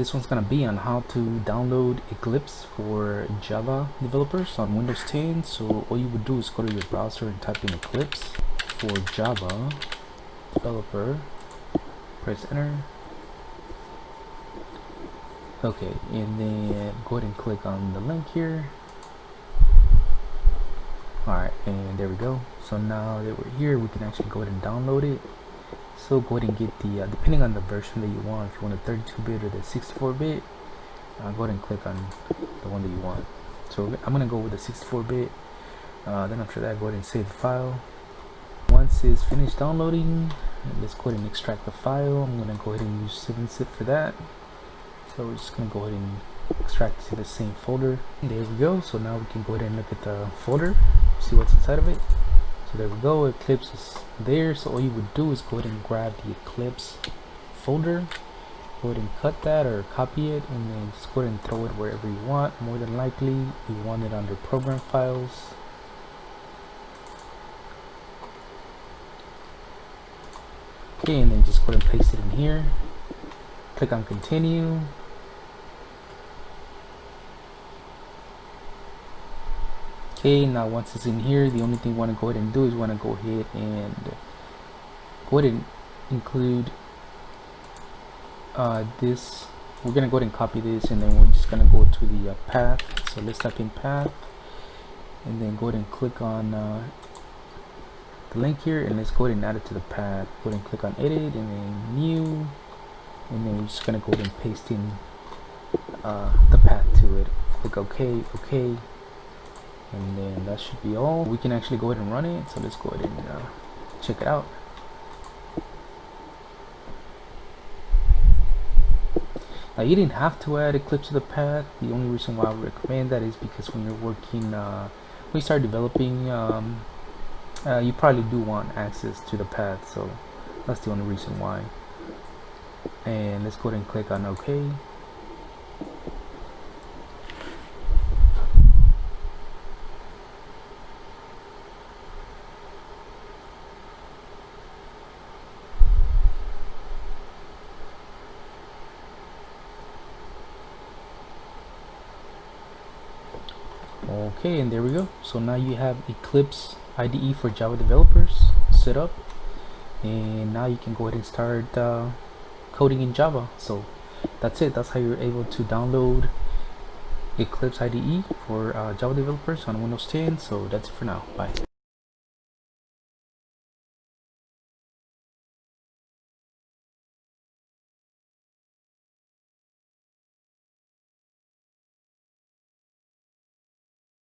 this one's gonna be on how to download Eclipse for Java developers on Windows 10 so all you would do is go to your browser and type in Eclipse for Java developer. Press enter. Okay and then go ahead and click on the link here. Alright and there we go. So now that we're here we can actually go ahead and download it so go ahead and get the uh, depending on the version that you want if you want a 32-bit or the 64-bit uh, go ahead and click on the one that you want. So I'm gonna go with the 64-bit uh, then after that go ahead and save the file. Once it's finished downloading let's go ahead and extract the file. I'm gonna go ahead and use 7-zip for that. So we're just gonna go ahead and extract to the same folder. There we go. So now we can go ahead and look at the folder see what's inside of it so there we go eclipse is there so all you would do is go ahead and grab the eclipse folder go ahead and cut that or copy it and then just go ahead and throw it wherever you want. More than likely you want it under program files. Okay and then just go ahead and paste it in here. Click on continue okay now once it's in here the only thing you want to go ahead and do is want to go ahead and go ahead and include uh, this. We're gonna go ahead and copy this and then we're just gonna go to the uh, path. So let's type in path and then go ahead and click on uh, the link here and let's go ahead and add it to the path. Go ahead and click on edit and then new and then we're just gonna go ahead and paste in uh, the path to it. Click OK OK and then that should be all. We can actually go ahead and run it so let's go ahead and uh, check it out. Now you didn't have to add Eclipse to the path the only reason why I recommend that is because when you're working uh, when you start developing um, uh, you probably do want access to the path so that's the only reason why. And let's go ahead and click on OK okay and there we go. So now you have Eclipse IDE for Java developers set up. And now you can go ahead and start uh, coding in Java. So that's it. That's how you're able to download Eclipse IDE for uh, Java developers on Windows 10 so that's it for now. Bye